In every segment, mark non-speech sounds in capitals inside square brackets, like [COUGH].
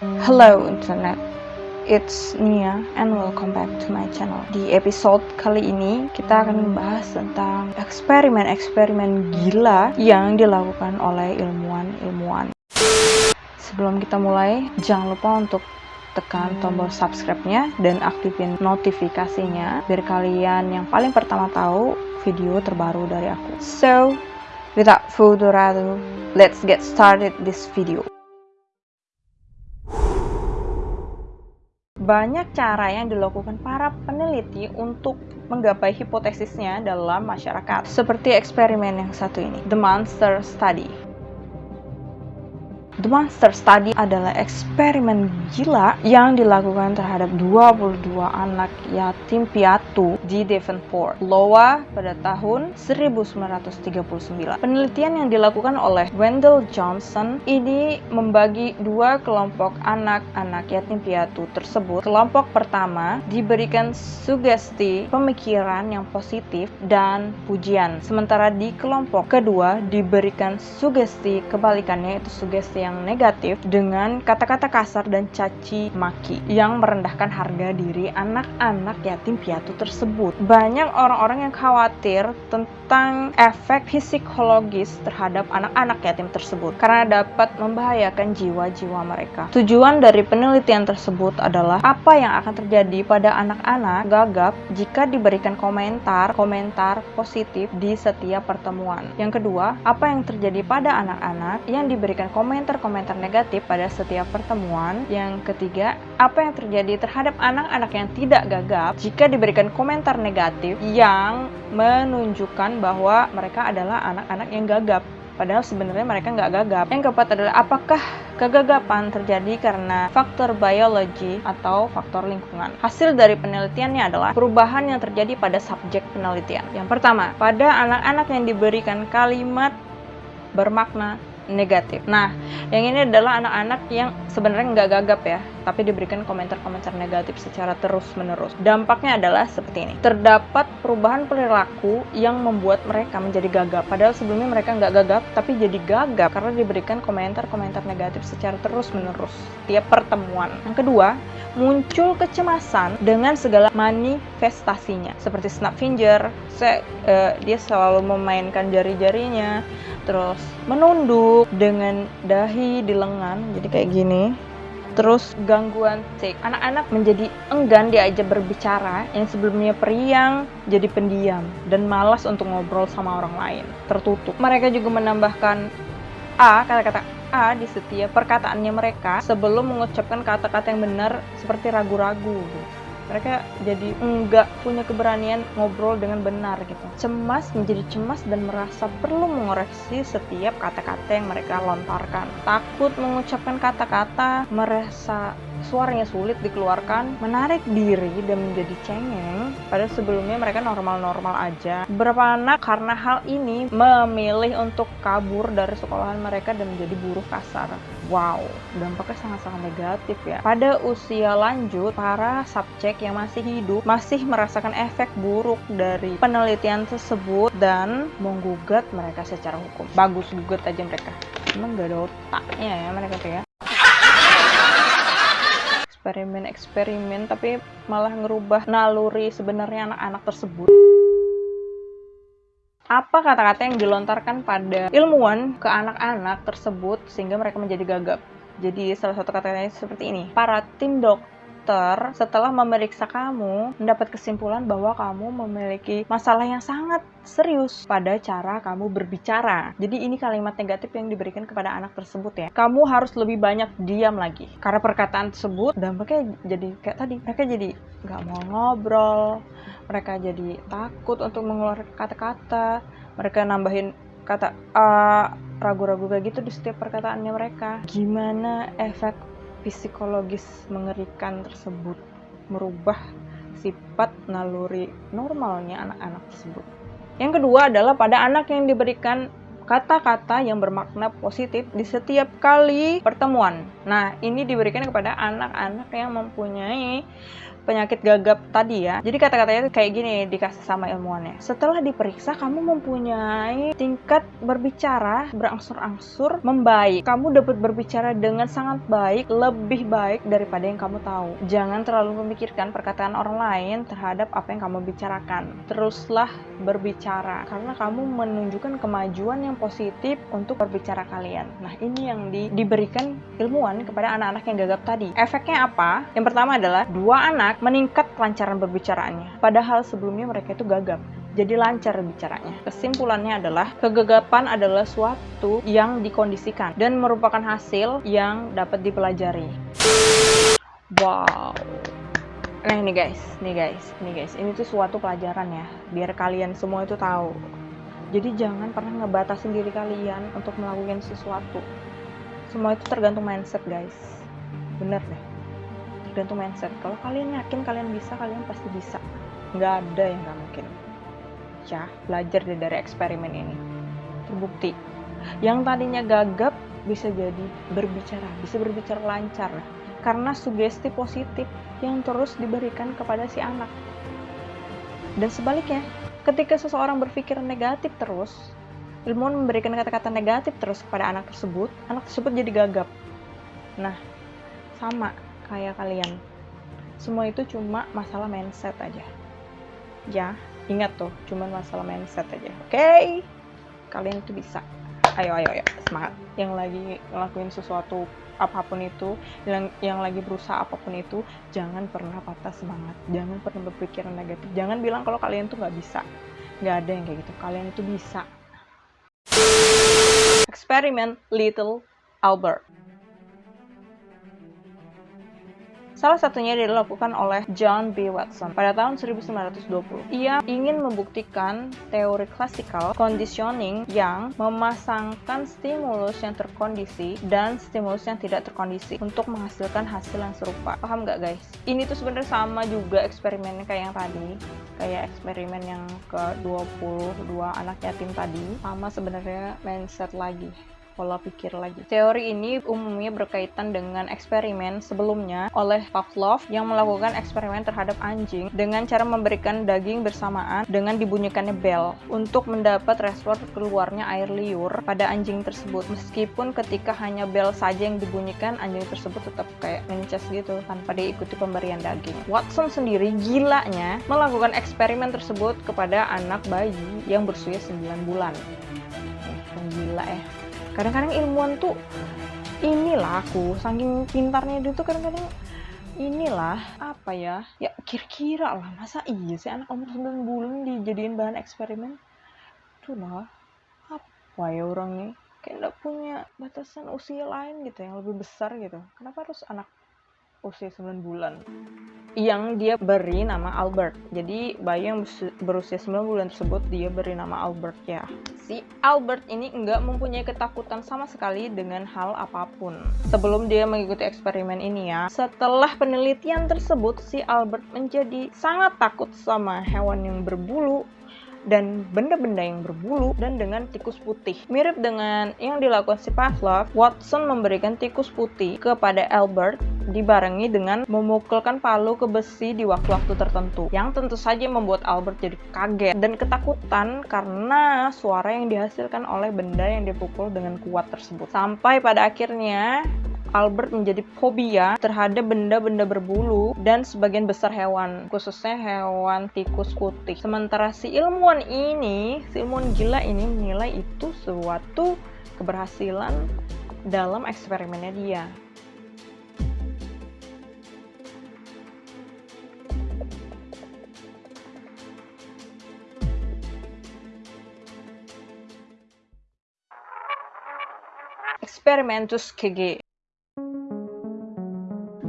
Hello internet, it's Nia and welcome back to my channel. Di episode kali ini kita akan membahas tentang eksperimen-eksperimen gila yang dilakukan oleh ilmuwan-ilmuwan. Sebelum kita mulai, jangan lupa untuk tekan tombol subscribe-nya dan aktifin notifikasinya biar kalian yang paling pertama tahu video terbaru dari aku. So, without further ado, let's get started this video. Banyak cara yang dilakukan para peneliti untuk menggapai hipotesisnya dalam masyarakat, seperti eksperimen yang satu ini, The Monster Study. The Monster Study adalah eksperimen gila yang dilakukan terhadap 22 anak yatim piatu di Devonport, Iowa pada tahun 1939. Penelitian yang dilakukan oleh Wendell Johnson ini membagi dua kelompok anak-anak yatim piatu tersebut. Kelompok pertama diberikan sugesti pemikiran yang positif dan pujian, sementara di kelompok kedua diberikan sugesti kebalikannya itu sugesti yang negatif dengan kata-kata kasar dan caci maki yang merendahkan harga diri anak-anak yatim piatu tersebut. Banyak orang-orang yang khawatir tentang efek psikologis terhadap anak-anak yatim tersebut karena dapat membahayakan jiwa-jiwa mereka. Tujuan dari penelitian tersebut adalah apa yang akan terjadi pada anak-anak gagap jika diberikan komentar-komentar positif di setiap pertemuan. Yang kedua, apa yang terjadi pada anak-anak yang diberikan komentar komentar negatif pada setiap pertemuan. Yang ketiga, apa yang terjadi terhadap anak-anak yang tidak gagap jika diberikan komentar negatif yang menunjukkan bahwa mereka adalah anak-anak yang gagap. Padahal sebenarnya mereka nggak gagap. Yang keempat adalah apakah kegagapan terjadi karena faktor biologi atau faktor lingkungan. Hasil dari penelitiannya adalah perubahan yang terjadi pada subjek penelitian. Yang pertama, pada anak-anak yang diberikan kalimat bermakna negatif. Nah, yang ini adalah anak-anak yang sebenarnya nggak gagap ya, tapi diberikan komentar-komentar negatif secara terus-menerus. Dampaknya adalah seperti ini. Terdapat perubahan perilaku yang membuat mereka menjadi gagap. Padahal sebelumnya mereka nggak gagap, tapi jadi gagap karena diberikan komentar-komentar negatif secara terus-menerus tiap pertemuan. Yang kedua, muncul kecemasan dengan segala manifestasinya, seperti snap finger, se uh, dia selalu memainkan jari-jarinya, terus menunduk dengan dahi di lengan, jadi kayak gini terus gangguan tik anak-anak menjadi enggan diajak berbicara yang sebelumnya periang jadi pendiam dan malas untuk ngobrol sama orang lain. Tertutup. Mereka juga menambahkan a kata-kata a di setiap perkataannya mereka sebelum mengucapkan kata-kata yang benar seperti ragu-ragu mereka jadi enggak punya keberanian ngobrol dengan benar gitu. Cemas menjadi cemas dan merasa perlu mengoreksi setiap kata-kata yang mereka lontarkan. Takut mengucapkan kata-kata merasa suaranya sulit dikeluarkan, menarik diri dan menjadi cengeng, padahal sebelumnya mereka normal-normal aja. Beberapa anak karena hal ini memilih untuk kabur dari sekolahan mereka dan menjadi buruh kasar. Wow, dampaknya sangat-sangat negatif ya. Pada usia lanjut, para subjek yang masih hidup masih merasakan efek buruk dari penelitian tersebut dan menggugat mereka secara hukum. Bagus gugat aja mereka. Emang gak ada otaknya ya mereka tuh ya eksperimen-eksperimen tapi malah ngerubah naluri sebenarnya anak-anak tersebut apa kata-kata yang dilontarkan pada ilmuwan ke anak-anak tersebut sehingga mereka menjadi gagap. Jadi salah satu kata-katanya seperti ini. Para tim dokter setelah memeriksa kamu mendapat kesimpulan bahwa kamu memiliki masalah yang sangat serius pada cara kamu berbicara. Jadi ini kalimat negatif yang diberikan kepada anak tersebut ya. Kamu harus lebih banyak diam lagi. Karena perkataan tersebut dampaknya jadi kayak tadi. Mereka jadi nggak mau ngobrol, mereka jadi takut untuk mengeluarkan kata-kata mereka nambahin kata a ragu-ragu kayak gitu di setiap perkataannya mereka gimana efek psikologis mengerikan tersebut merubah sifat naluri normalnya anak-anak tersebut yang kedua adalah pada anak yang diberikan kata-kata yang bermakna positif di setiap kali pertemuan. Nah, ini diberikan kepada anak-anak yang mempunyai penyakit gagap tadi ya. Jadi kata-katanya kayak gini dikasih sama ilmuwannya. Setelah diperiksa, kamu mempunyai tingkat berbicara berangsur-angsur membaik. Kamu dapat berbicara dengan sangat baik, lebih baik daripada yang kamu tahu. Jangan terlalu memikirkan perkataan orang lain terhadap apa yang kamu bicarakan. Teruslah berbicara karena kamu menunjukkan kemajuan yang positif untuk berbicara kalian. Nah, ini yang di, diberikan ilmuwan kepada anak-anak yang gagap tadi. Efeknya apa? Yang pertama adalah dua anak meningkat kelancaran berbicaraannya. Padahal sebelumnya mereka itu gagap jadi lancar bicaranya. Kesimpulannya adalah kegagapan adalah suatu yang dikondisikan dan merupakan hasil yang dapat dipelajari. Wow. Nah ini guys, nih guys, nih guys, ini tuh suatu pelajaran ya, biar kalian semua itu tahu. Jadi jangan pernah ngebatasin diri kalian untuk melakukan sesuatu. Semua itu tergantung mindset guys. Bener deh. Tergantung mindset. Kalau kalian yakin kalian bisa, kalian pasti bisa. Nggak ada yang nggak mungkin. Ya, belajar deh dari eksperimen ini. Terbukti. Yang tadinya gagap bisa jadi berbicara, bisa berbicara lancar. Karena sugesti positif yang terus diberikan kepada si anak. Dan sebaliknya, ketika seseorang berpikir negatif terus, ilmuwan memberikan kata-kata negatif terus kepada anak tersebut, anak tersebut jadi gagap. Nah, sama kayak kalian. Semua itu cuma masalah mindset aja. Ya, ingat tuh, cuma masalah mindset aja. Oke? Okay? Kalian itu bisa. Ayo, ayo, ayo, semangat. Yang lagi ngelakuin sesuatu apa pun itu, yang yang lagi berusaha apa pun itu, jangan pernah patah semangat. Jangan pernah berpikiran negatif. Jangan bilang kalau kalian tuh nggak bisa. Nggak ada yang kayak gitu. Kalian itu bisa Eksperimen Little Albert Salah satunya dilakukan oleh John B. Watson pada tahun 1920. Ia ingin membuktikan teori klasikal conditioning yang memasangkan stimulus yang terkondisi dan stimulus yang tidak terkondisi untuk menghasilkan hasil yang serupa. Paham nggak guys? Ini tuh sebenarnya sama juga eksperimennya kayak yang tadi, kayak eksperimen yang ke 22 anak yatim tadi, sama sebenarnya mindset lagi pola pikir lagi. Teori ini umumnya berkaitan dengan eksperimen sebelumnya oleh Pavlov yang melakukan eksperimen terhadap anjing dengan cara memberikan daging bersamaan dengan dibunyikannya bel untuk mendapat respon keluarnya air liur pada anjing tersebut. Meskipun ketika hanya bel saja yang dibunyikan, anjing tersebut tetap kayak mencas gitu tanpa diikuti pemberian daging. Watson sendiri gilanya melakukan eksperimen tersebut kepada anak bayi yang berusia 9 bulan. Eh, gila ya kadang-kadang ilmuwan tuh inilah aku saking pintarnya dia tuh kadang-kadang inilah apa ya ya kira-kira lah masa iya sih anak umur 9 bulan dijadiin bahan eksperimen? Tuh lah apa ya orangnya? Kayak nggak punya batasan usia lain gitu yang lebih besar gitu. Kenapa harus anak usia 9 bulan yang dia beri nama Albert. Jadi bayi yang berusia 9 bulan tersebut dia beri nama Albert ya. Si Albert ini enggak mempunyai ketakutan sama sekali dengan hal apa pun. Sebelum dia mengikuti eksperimen ini ya, setelah penelitian tersebut si Albert menjadi sangat takut sama hewan yang berbulu dan benda-benda yang berbulu dan dengan tikus putih. Mirip dengan yang dilakukan si Pavlov, Watson memberikan tikus putih kepada Albert dibarengi dengan memukulkan palu ke besi di waktu-waktu tertentu yang tentu saja membuat Albert jadi kaget dan ketakutan karena suara yang dihasilkan oleh benda yang dipukul dengan kuat tersebut. Sampai pada akhirnya Albert menjadi fobia terhadap benda-benda berbulu dan sebagian besar hewan, khususnya hewan tikus putih. Sementara si ilmuwan ini, si ilmuwan gila ini menilai itu suatu keberhasilan dalam eksperimennya dia. Experimentus KG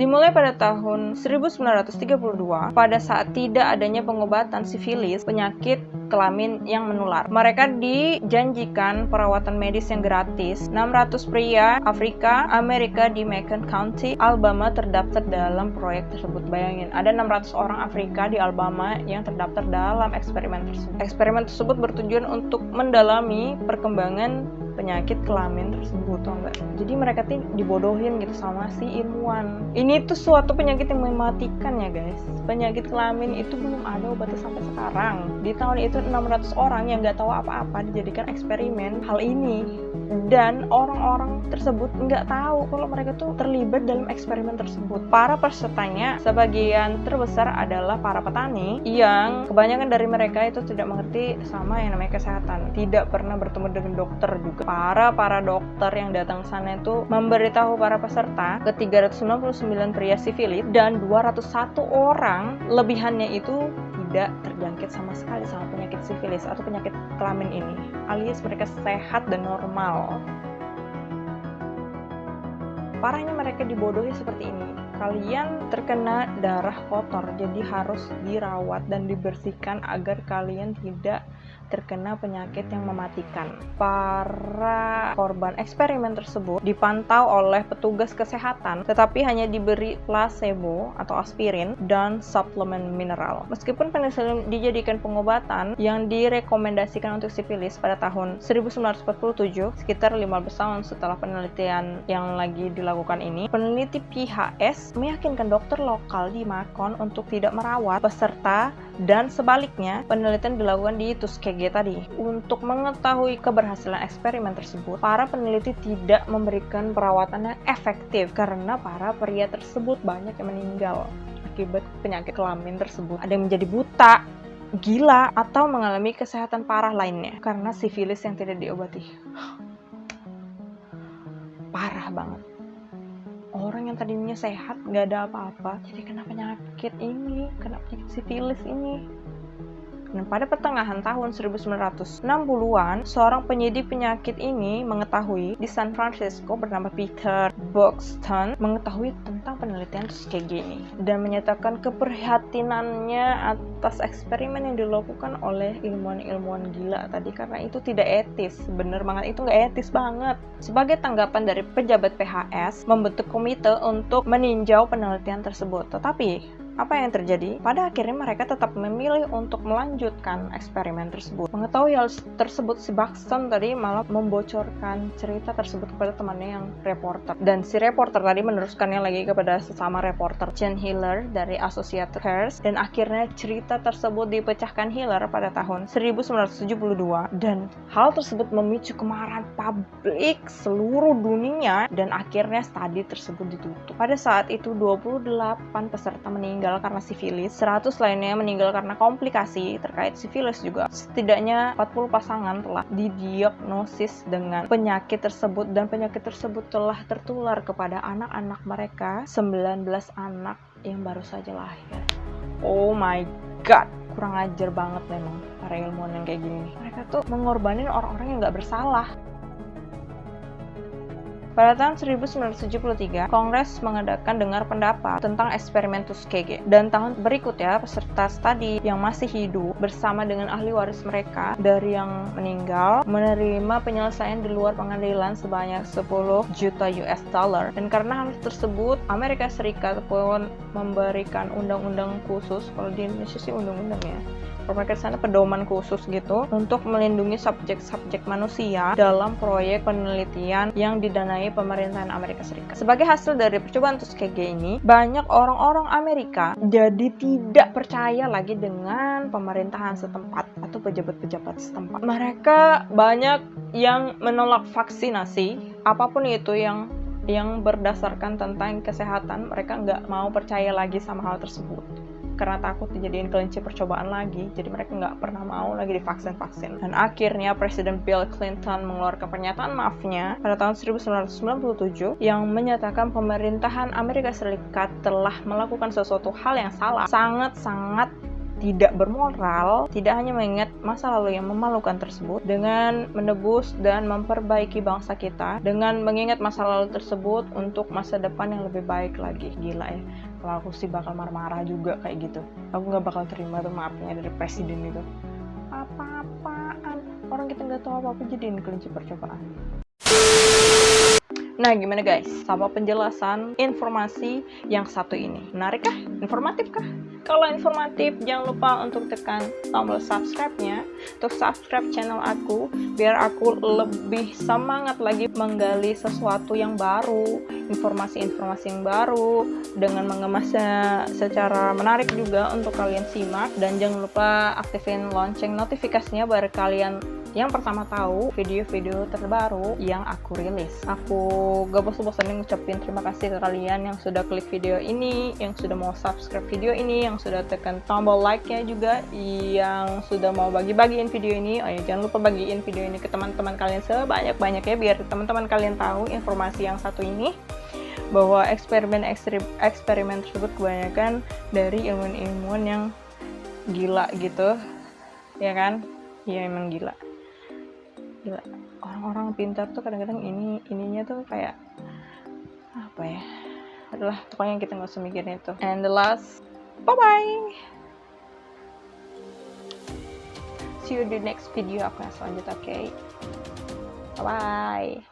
Dimulai pada tahun 1932, pada saat tidak adanya pengobatan sifilis, penyakit kelamin yang menular. Mereka dijanjikan perawatan medis yang gratis. 600 pria Afrika Amerika di Macon County, Alabama terdaftar dalam proyek tersebut. Bayangin, ada 600 orang Afrika di Alabama yang terdaftar dalam eksperimen tersebut. Eksperimen tersebut bertujuan untuk mendalami perkembangan penyakit kelamin tersebut tau enggak jadi mereka tuh dibodohin gitu sama si ilmuwan ini tuh suatu penyakit yang mematikan ya guys penyakit kelamin itu belum ada obatnya sampai sekarang di tahun itu 600 orang yang nggak tahu apa-apa dijadikan eksperimen hal ini dan orang-orang tersebut nggak tahu kalau mereka tuh terlibat dalam eksperimen tersebut. Para pesertanya sebagian terbesar adalah para petani yang kebanyakan dari mereka itu tidak mengerti sama yang namanya kesehatan, tidak pernah bertemu dengan dokter juga. Para para dokter yang datang sana itu memberitahu para peserta ke 399 pria sifilis dan 201 orang lebihannya itu tidak terjangkit sama sekali sama penyakit sifilis atau penyakit kelamin ini alias mereka sehat dan normal. Parahnya mereka dibodohi seperti ini. Kalian terkena darah kotor jadi harus dirawat dan dibersihkan agar kalian tidak terkena penyakit yang mematikan. Para korban eksperimen tersebut dipantau oleh petugas kesehatan, tetapi hanya diberi placebo atau aspirin dan suplemen mineral. Meskipun penicillin dijadikan pengobatan yang direkomendasikan untuk sifilis pada tahun 1947, sekitar 15 tahun setelah penelitian yang lagi dilakukan ini, peneliti PHS meyakinkan dokter lokal di Macon untuk tidak merawat peserta dan sebaliknya, penelitian dilakukan di Tuskegee tadi. Untuk mengetahui keberhasilan eksperimen tersebut, para peneliti tidak memberikan perawatan yang efektif karena para pria tersebut banyak yang meninggal akibat penyakit kelamin tersebut. Ada yang menjadi buta, gila, atau mengalami kesehatan parah lainnya karena sifilis yang tidak diobati. [SIGHS] Parah banget orang yang tadinya sehat nggak ada apa-apa jadi kena penyakit ini kena penyakit sifilis ini dan pada pertengahan tahun 1960-an, seorang penyidik penyakit ini mengetahui di San Francisco bernama Peter Buxton mengetahui tentang penelitian Tuskegee ini dan menyatakan keprihatinannya atas eksperimen yang dilakukan oleh ilmuwan-ilmuwan gila tadi karena itu tidak etis. Bener banget, itu nggak etis banget. Sebagai tanggapan dari pejabat PHS, membentuk komite untuk meninjau penelitian tersebut. Tetapi apa yang terjadi? Pada akhirnya mereka tetap memilih untuk melanjutkan eksperimen tersebut. Mengetahui hal tersebut, si Buxton tadi malah membocorkan cerita tersebut kepada temannya yang reporter. Dan si reporter tadi meneruskannya lagi kepada sesama reporter Jen Hiller dari Associated Press dan akhirnya cerita tersebut dipecahkan Hiller pada tahun 1972 dan hal tersebut memicu kemarahan publik seluruh dunia dan akhirnya studi tersebut ditutup. Pada saat itu 28 peserta meninggal meninggal karena sifilis, 100 lainnya meninggal karena komplikasi terkait sifilis juga. Setidaknya 40 pasangan telah didiagnosis dengan penyakit tersebut dan penyakit tersebut telah tertular kepada anak-anak mereka, 19 anak yang baru saja lahir. Oh my god, kurang ajar banget memang para ilmuwan yang kayak gini. Mereka tuh mengorbanin orang-orang yang nggak bersalah. Pada tahun 1973, Kongres mengadakan dengar pendapat tentang eksperimen Tuskegee. Dan tahun berikutnya, peserta studi yang masih hidup bersama dengan ahli waris mereka dari yang meninggal menerima penyelesaian di luar pengadilan sebanyak 10 juta US dollar. Dan karena hal tersebut, Amerika Serikat pun memberikan undang-undang khusus, kalau di Indonesia sih undang-undang ya, mereka sana pedoman khusus gitu untuk melindungi subjek-subjek manusia dalam proyek penelitian yang didanai pemerintahan Amerika Serikat. Sebagai hasil dari percobaan Tuskegee ini, banyak orang-orang Amerika jadi tidak percaya lagi dengan pemerintahan setempat atau pejabat-pejabat setempat. Mereka banyak yang menolak vaksinasi, apa pun itu yang yang berdasarkan tentang kesehatan, mereka nggak mau percaya lagi sama hal tersebut karena takut dijadiin kelinci percobaan lagi jadi mereka nggak pernah mau lagi divaksin-vaksin. Dan akhirnya Presiden Bill Clinton mengeluarkan pernyataan maafnya pada tahun 1997 yang menyatakan pemerintahan Amerika Serikat telah melakukan sesuatu hal yang salah. Sangat-sangat tidak bermoral, tidak hanya mengingat masa lalu yang memalukan tersebut dengan menebus dan memperbaiki bangsa kita dengan mengingat masa lalu tersebut untuk masa depan yang lebih baik lagi. Gila ya kalau aku sih bakal marah-marah juga kayak gitu aku nggak bakal terima tuh maafnya dari presiden itu apa-apaan orang kita nggak tahu apa-apa jadiin kelinci percobaan Nah, gimana guys? Sama penjelasan informasi yang satu ini. Menarik kah? Informatif kah? Kalau informatif, jangan lupa untuk tekan tombol subscribe-nya untuk subscribe channel aku biar aku lebih semangat lagi menggali sesuatu yang baru, informasi-informasi yang baru dengan mengemasnya secara menarik juga untuk kalian simak dan jangan lupa aktifin lonceng notifikasinya biar kalian yang pertama tahu video-video terbaru yang aku rilis. Aku gak bosan-bosanin ngucapin terima kasih ke kalian yang sudah klik video ini, yang sudah mau subscribe video ini, sudah tekan tombol like-nya juga, yang sudah mau bagi-bagiin video ini. Oh ya, jangan lupa bagiin video ini ke teman-teman kalian sebanyak-banyaknya biar teman-teman kalian tahu informasi yang satu ini bahwa eksperimen eksperimen tersebut kebanyakan dari ilmuwan-ilmuwan yang gila gitu. Ya kan? Iya emang gila. Gila. Orang-orang pintar tuh kadang-kadang ini ininya tuh kayak apa ya? Adalah pokoknya kita nggak usah mikirin itu. And the last bye bye see you di next video. Aku yang selanjutnya oke okay? bye bye